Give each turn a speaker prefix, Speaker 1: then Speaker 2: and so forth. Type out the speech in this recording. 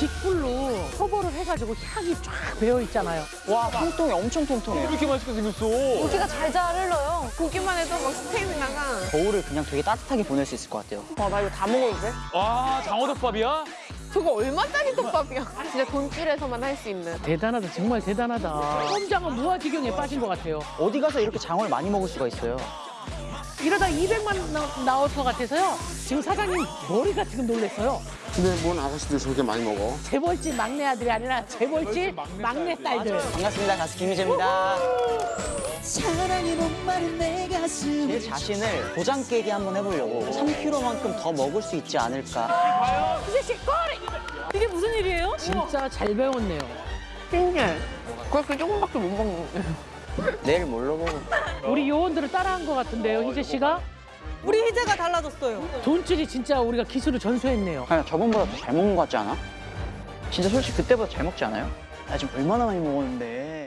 Speaker 1: 직불로 초벌을 해가지고 향이 쫙 배어 있잖아요.
Speaker 2: 와 통통해 엄청 통통해요.
Speaker 3: 이렇게 맛있게 생겼어.
Speaker 4: 고기가 잘 잘 흘러요.
Speaker 5: 보기만 해도 막 스테이크 나가.
Speaker 2: 겨울을 그냥 되게 따뜻하게 보낼 수 있을 것 같아요.
Speaker 4: 와, 나 이거 다 먹어도 돼?
Speaker 3: 와 장어덮밥이야?
Speaker 5: 저거 얼마짜리 덮밥이야? 진짜 돈줄에서만 할 수 있는.
Speaker 1: 대단하다, 정말 대단하다. 꼼장은 무아지경에 빠진 것 같아요.
Speaker 2: 어디 가서 이렇게 장어를 많이 먹을 수가 있어요.
Speaker 1: 이러다 200만 나, 나올 것 같아서요. 지금 사장님 머리가 지금 놀랬어요.
Speaker 6: 근데 뭔 아가씨들 저렇게 많이 먹어?
Speaker 1: 재벌집 막내 아들이 아니라 재벌집 막내 딸들.
Speaker 2: 반갑습니다. 가수 김희재입니다.
Speaker 7: 사랑이 목마른 내 가슴
Speaker 2: 제 자신을 도장 깨기 한번 해보려고 3kg만큼 더 먹을 수 있지 않을까.
Speaker 1: 희재 씨 꼬리! 이게 무슨 일이에요? 진짜 잘 배웠네요.
Speaker 5: 신기해. 그렇게 조금밖에 못 먹는.
Speaker 2: 내일 뭘로 먹어?
Speaker 1: 우리 요원들을 따라한 것 같은데요, 희재 씨가?
Speaker 7: 우리 희재가 달라졌어요
Speaker 1: 돈줄이 진짜 우리가 기술을 전수했네요.
Speaker 2: 아니 저번보다 더 잘 먹는 것 같지 않아? 진짜 솔직히 그때보다 잘 먹지 않아요? 나 지금 얼마나 많이 먹었는데